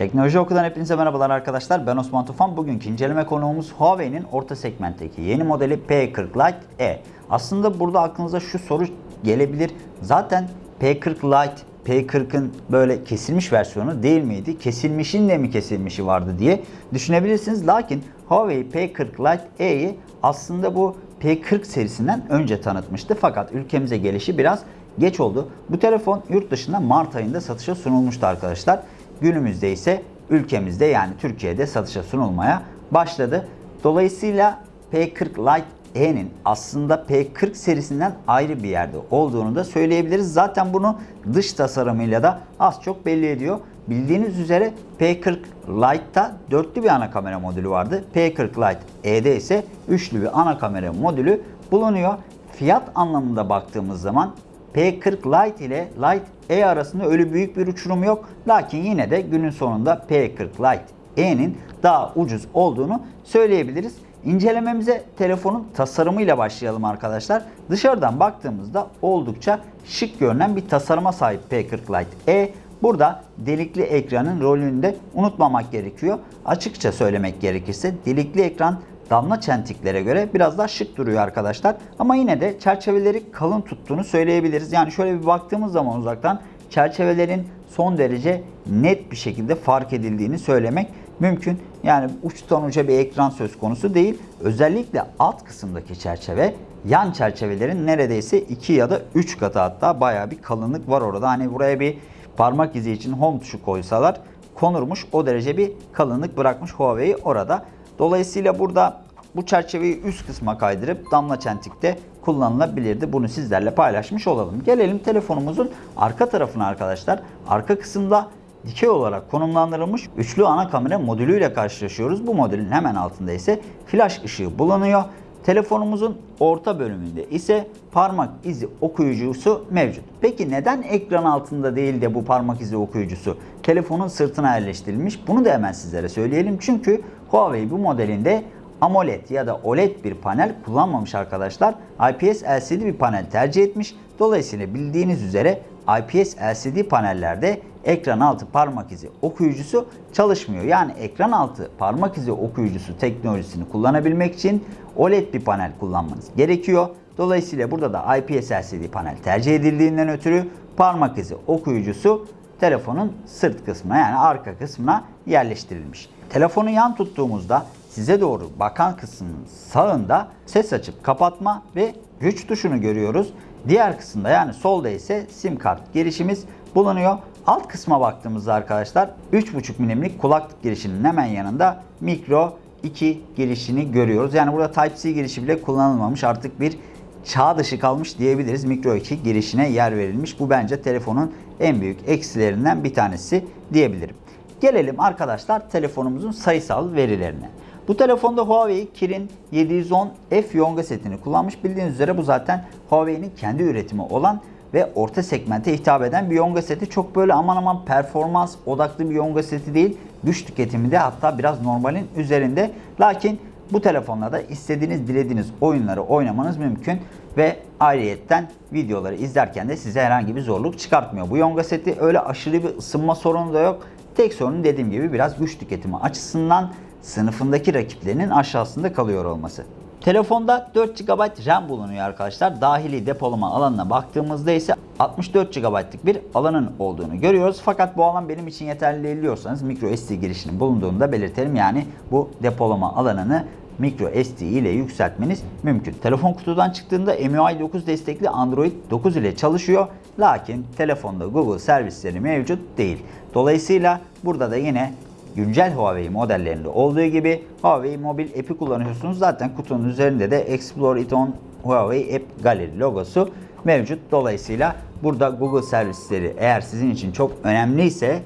Teknoloji Oku'dan hepinize merhabalar arkadaşlar. Ben Osman Tufan. Bugünkü inceleme konuğumuz Huawei'nin orta segmentteki yeni modeli P40 Lite E. Aslında burada aklınıza şu soru gelebilir. Zaten P40 Lite P40'ın böyle kesilmiş versiyonu değil miydi? Kesilmişin de mi kesilmişi vardı diye düşünebilirsiniz. Lakin Huawei P40 Lite E'yi aslında bu P40 serisinden önce tanıtmıştı. Fakat ülkemize gelişi biraz geç oldu. Bu telefon yurt dışında Mart ayında satışa sunulmuştu arkadaşlar. Günümüzde ise ülkemizde yani Türkiye'de satışa sunulmaya başladı. Dolayısıyla P40 Lite E'nin aslında P40 serisinden ayrı bir yerde olduğunu da söyleyebiliriz. Zaten bunu dış tasarımıyla da az çok belli ediyor. Bildiğiniz üzere P40 Lite'ta dörtlü bir ana kamera modülü vardı. P40 Lite E'de ise üçlü bir ana kamera modülü bulunuyor. Fiyat anlamında baktığımız zaman P40 Lite ile Lite E arasında öyle büyük bir uçurum yok. Lakin yine de günün sonunda P40 Lite E'nin daha ucuz olduğunu söyleyebiliriz. İncelememize telefonun tasarımıyla başlayalım arkadaşlar. Dışarıdan baktığımızda oldukça şık görünen bir tasarıma sahip P40 Lite E. Burada delikli ekranın rolünü de unutmamak gerekiyor. Açıkça söylemek gerekirse delikli ekran damla çentiklere göre biraz daha şık duruyor arkadaşlar. Ama yine de çerçeveleri kalın tuttuğunu söyleyebiliriz. Yani şöyle bir baktığımız zaman uzaktan çerçevelerin son derece net bir şekilde fark edildiğini söylemek mümkün. Yani uçtan uca bir ekran söz konusu değil. Özellikle alt kısımdaki çerçeve yan çerçevelerin neredeyse 2 ya da 3 katı hatta bayağı bir kalınlık var orada. Hani buraya bir parmak izi için home tuşu koysalar konurmuş. O derece bir kalınlık bırakmış Huawei orada. Dolayısıyla burada bu çerçeveyi üst kısma kaydırıp damla çentikte kullanılabilirdi. Bunu sizlerle paylaşmış olalım. Gelelim telefonumuzun arka tarafına arkadaşlar. Arka kısımda dikey olarak konumlandırılmış üçlü ana kamera modülüyle karşılaşıyoruz. Bu modülün hemen altında ise flash ışığı bulunuyor. Telefonumuzun orta bölümünde ise parmak izi okuyucusu mevcut. Peki neden ekran altında değil de bu parmak izi okuyucusu telefonun sırtına yerleştirilmiş? Bunu da hemen sizlere söyleyelim. Çünkü Huawei bu modelinde AMOLED ya da OLED bir panel kullanmamış arkadaşlar. IPS LCD bir panel tercih etmiş. Dolayısıyla bildiğiniz üzere IPS LCD panellerde ekran altı parmak izi okuyucusu çalışmıyor. Yani ekran altı parmak izi okuyucusu teknolojisini kullanabilmek için OLED bir panel kullanmanız gerekiyor. Dolayısıyla burada da IPS LCD panel tercih edildiğinden ötürü parmak izi okuyucusu telefonun sırt kısmına yani arka kısmına yerleştirilmiş. Telefonu yan tuttuğumuzda size doğru bakan kısmın sağında ses açıp kapatma ve güç tuşunu görüyoruz. Diğer kısımda yani solda ise sim kart girişimiz bulunuyor. Alt kısma baktığımızda arkadaşlar 3.5 milimlik kulaklık girişinin hemen yanında mikro 2 girişini görüyoruz. Yani burada Type-C girişi bile kullanılmamış artık bir çağ dışı kalmış diyebiliriz. Mikro 2 girişine yer verilmiş. Bu bence telefonun en büyük eksilerinden bir tanesi diyebilirim. Gelelim arkadaşlar telefonumuzun sayısal verilerine. Bu telefonda Huawei Kirin 710F Yonga setini kullanmış. Bildiğiniz üzere bu zaten Huawei'nin kendi üretimi olan ve orta segmente hitap eden bir Yonga seti. Çok böyle aman aman performans odaklı bir Yonga seti değil. Güç tüketimi de hatta biraz normalin üzerinde. Lakin bu telefonlarda istediğiniz dilediğiniz oyunları oynamanız mümkün ve ayrıyetten videoları izlerken de size herhangi bir zorluk çıkartmıyor. Bu Yonga seti öyle aşırı bir ısınma sorunu da yok. Tek sorun dediğim gibi biraz güç tüketimi açısından sınıfındaki rakiplerinin aşağısında kalıyor olması. Telefonda 4 GB RAM bulunuyor arkadaşlar. Dahili depolama alanına baktığımızda ise 64 GB'lık bir alanın olduğunu görüyoruz. Fakat bu alan benim için yeterli değil diyorsanız micro SD girişinin bulunduğunu da belirtelim. Yani bu depolama alanını micro SD ile yükseltmeniz mümkün. Telefon kutudan çıktığında MIUI 9 destekli Android 9 ile çalışıyor. Lakin telefonda Google servisleri mevcut değil. Dolayısıyla burada da yine güncel Huawei modellerinde olduğu gibi Huawei mobil app'i kullanıyorsunuz. Zaten kutunun üzerinde de Explore it on Huawei App Gallery logosu mevcut. Dolayısıyla burada Google servisleri eğer sizin için çok önemliyse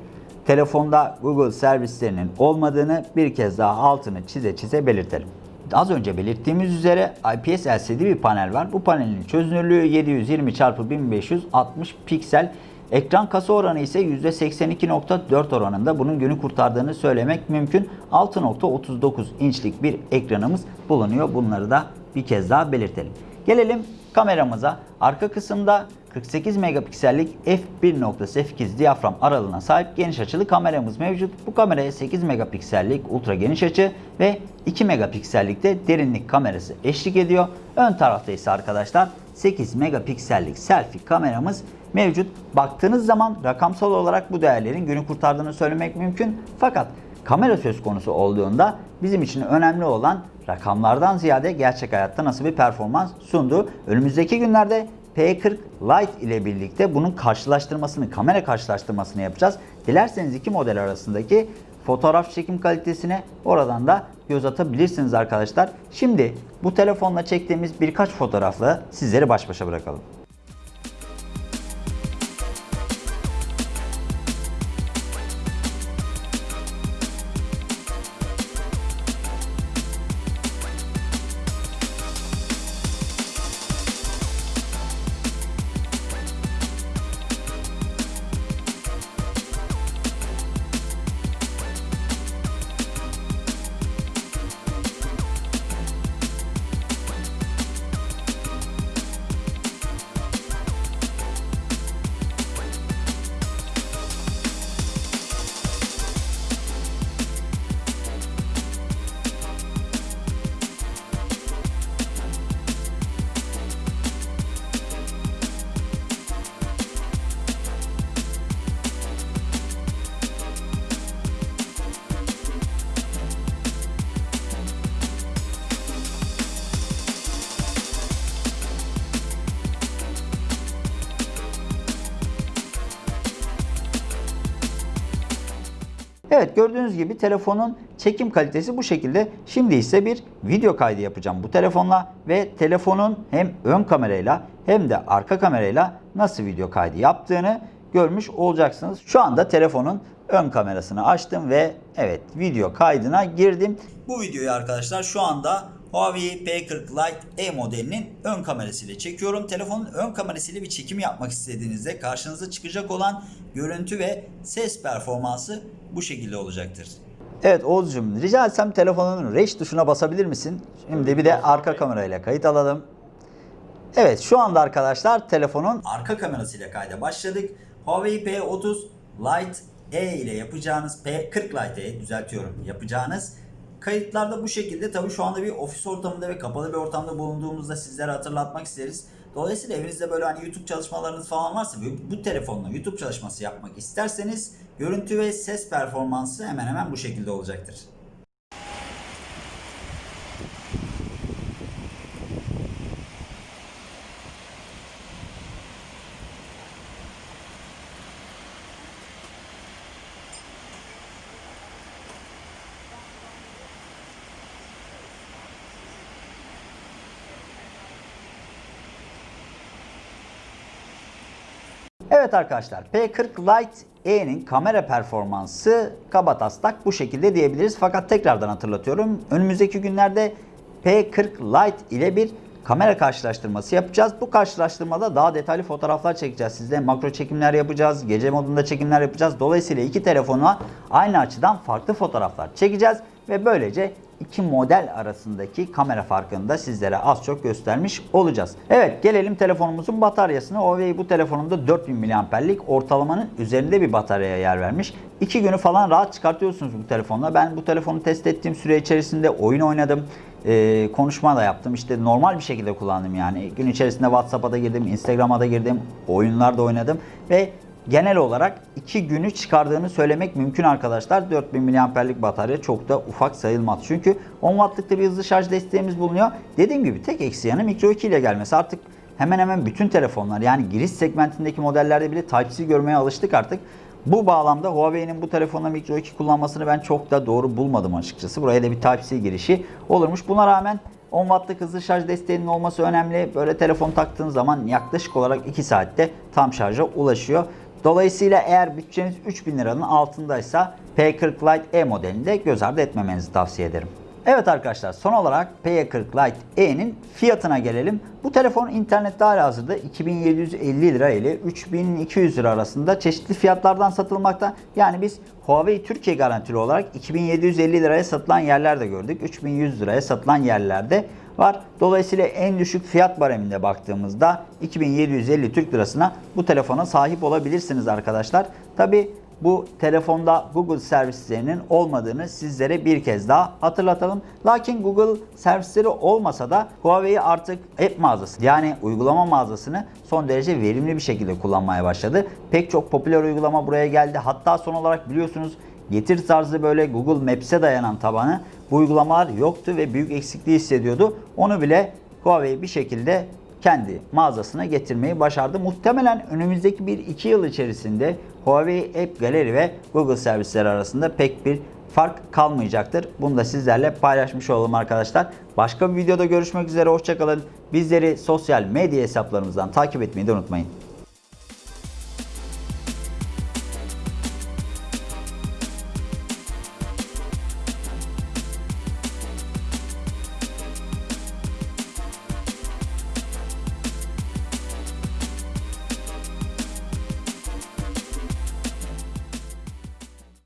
telefonda Google servislerinin olmadığını bir kez daha altını çize çize belirtelim. Az önce belirttiğimiz üzere IPS LCD bir panel var. Bu panelin çözünürlüğü 720 x 1560 piksel. Ekran kasa oranı ise %82.4 oranında bunun günü kurtardığını söylemek mümkün. 6.39 inçlik bir ekranımız bulunuyor. Bunları da bir kez daha belirtelim. Gelelim kameramıza. Arka kısımda 48 megapiksellik f1.8 diyafram aralığına sahip geniş açılı kameramız mevcut. Bu kameraya 8 megapiksellik ultra geniş açı ve 2 megapiksellikte derinlik kamerası eşlik ediyor. Ön tarafta ise arkadaşlar 8 megapiksellik selfie kameramız mevcut. Baktığınız zaman rakamsal olarak bu değerlerin günü kurtardığını söylemek mümkün. Fakat kamera söz konusu olduğunda bizim için önemli olan rakamlardan ziyade gerçek hayatta nasıl bir performans sunduğu. Önümüzdeki günlerde P40 Lite ile birlikte bunun karşılaştırmasını, kamera karşılaştırmasını yapacağız. Dilerseniz iki model arasındaki fotoğraf çekim kalitesine oradan da göz atabilirsiniz arkadaşlar. Şimdi bu telefonla çektiğimiz birkaç fotoğrafla sizleri baş başa bırakalım. Evet gördüğünüz gibi telefonun çekim kalitesi bu şekilde. Şimdi ise bir video kaydı yapacağım bu telefonla ve telefonun hem ön kamerayla hem de arka kamerayla nasıl video kaydı yaptığını görmüş olacaksınız. Şu anda telefonun ön kamerasını açtım ve evet video kaydına girdim. Bu videoyu arkadaşlar şu anda Huawei P40 Lite E modelinin ön kamerasıyla çekiyorum. Telefonun ön kamerasıyla bir çekim yapmak istediğinizde karşınıza çıkacak olan görüntü ve ses performansı bu şekilde olacaktır. Evet Oğuzcum rica etsem telefonun reş tuşuna basabilir misin? Şimdi bir de arka kamerayla kayıt alalım. Evet şu anda arkadaşlar telefonun arka kamerasıyla kayda başladık. Huawei P30 Lite E ile yapacağınız P40 Lite E düzeltiyorum yapacağınız kayıtlarda bu şekilde tabii şu anda bir ofis ortamında ve kapalı bir ortamda bulunduğumuzda sizlere hatırlatmak isteriz. Dolayısıyla evinizde böyle hani YouTube çalışmalarınız falan varsa bu, bu telefonla YouTube çalışması yapmak isterseniz görüntü ve ses performansı hemen hemen bu şekilde olacaktır. Evet arkadaşlar P40 Lite E'nin kamera performansı kabataslak bu şekilde diyebiliriz. Fakat tekrardan hatırlatıyorum. Önümüzdeki günlerde P40 Lite ile bir kamera karşılaştırması yapacağız. Bu karşılaştırmada daha detaylı fotoğraflar çekeceğiz. Sizde makro çekimler yapacağız. Gece modunda çekimler yapacağız. Dolayısıyla iki telefona aynı açıdan farklı fotoğraflar çekeceğiz. Ve böylece iki model arasındaki kamera farkını da sizlere az çok göstermiş olacağız. Evet gelelim telefonumuzun bataryasına. Huawei bu telefonunda 4000 mAh'lik ortalamanın üzerinde bir bataryaya yer vermiş. 2 günü falan rahat çıkartıyorsunuz bu telefonla. Ben bu telefonu test ettiğim süre içerisinde oyun oynadım. Ee, konuşma da yaptım. İşte normal bir şekilde kullandım yani. Gün içerisinde WhatsApp'a da girdim, Instagram'a da girdim, oyunlar da oynadım ve genel olarak 2 günü çıkardığını söylemek mümkün arkadaşlar. 4000 mAh'lik batarya çok da ufak sayılmaz. Çünkü 10 Watt'lık bir hızlı şarj desteğimiz bulunuyor. Dediğim gibi tek eksi yanı Micro 2 ile gelmesi. Artık hemen hemen bütün telefonlar yani giriş segmentindeki modellerde bile Type-C görmeye alıştık artık. Bu bağlamda Huawei'nin bu telefonla Micro 2 kullanmasını ben çok da doğru bulmadım açıkçası. Buraya da bir Type-C girişi olurmuş. Buna rağmen 10 wattlık hızlı şarj desteğinin olması önemli. Böyle telefon taktığın zaman yaklaşık olarak 2 saatte tam şarja ulaşıyor. Dolayısıyla eğer bütçeniz 3000 liranın altındaysa P40 Lite E modelini de göz ardı etmemenizi tavsiye ederim. Evet arkadaşlar son olarak P40 Lite E'nin fiyatına gelelim. Bu telefon internette hala hazırda 2750 lira ile 3200 lira arasında çeşitli fiyatlardan satılmakta. Yani biz Huawei Türkiye garantili olarak 2750 liraya satılan yerler de gördük. 3100 liraya satılan yerlerde var. Dolayısıyla en düşük fiyat bareminde baktığımızda 2750 Türk Lirasına bu telefona sahip olabilirsiniz arkadaşlar. Tabi bu telefonda Google servislerinin olmadığını sizlere bir kez daha hatırlatalım. Lakin Google servisleri olmasa da Huawei artık app mağazası yani uygulama mağazasını son derece verimli bir şekilde kullanmaya başladı. Pek çok popüler uygulama buraya geldi. Hatta son olarak biliyorsunuz getir tarzı böyle Google Maps'e dayanan tabanı bu uygulamalar yoktu ve büyük eksikliği hissediyordu. Onu bile Huawei bir şekilde kendi mağazasına getirmeyi başardı. Muhtemelen önümüzdeki 1-2 yıl içerisinde Huawei App Gallery ve Google servisleri arasında pek bir fark kalmayacaktır. Bunu da sizlerle paylaşmış olalım arkadaşlar. Başka bir videoda görüşmek üzere. Hoşçakalın. Bizleri sosyal medya hesaplarımızdan takip etmeyi de unutmayın.